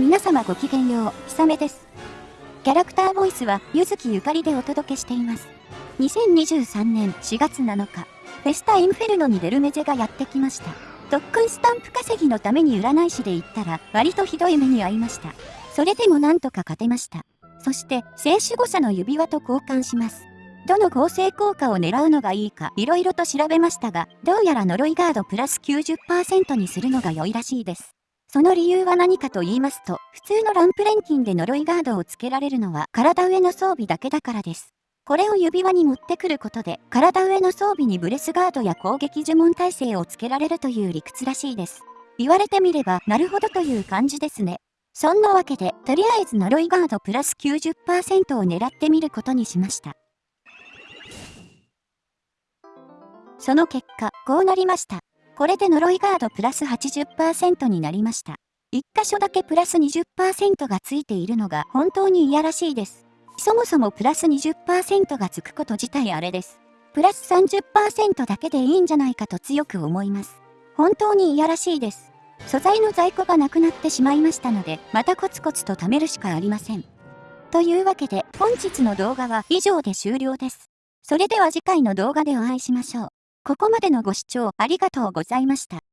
皆様ごきげんよう、ひさめです。キャラクターボイスは、ゆずきゆかりでお届けしています。2023年4月7日、フェスタインフェルノにデルメゼがやってきました。特訓スタンプ稼ぎのために占い師で行ったら、割とひどい目に遭いました。それでもなんとか勝てました。そして、聖守護者の指輪と交換します。どの合成効果を狙うのがいいか色々と調べましたが、どうやら呪いガードプラス90%にするのが良いらしいです。その理由は何かと言いますと、普通のランプ錬金で呪いガードをつけられるのは体上の装備だけだからです。これを指輪に持ってくることで、体上の装備にブレスガードや攻撃呪文耐性をつけられるという理屈らしいです。言われてみれば、なるほどという感じですね。そんなわけで、とりあえず呪いガードプラス90%を狙ってみることにしました。その結果、こうなりました。これで呪いガードプラス80%になりました。1箇所だけプラス20%がついているのが本当に嫌らしいです。そもそもプラス20%がつくこと自体あれです。プラス30%だけでいいんじゃないかと強く思います。本当に嫌らしいです。素材の在庫がなくなってしまいましたので、またコツコツと貯めるしかありません。というわけで、本日の動画は以上で終了です。それでは次回の動画でお会いしましょう。ここまでのご視聴ありがとうございました。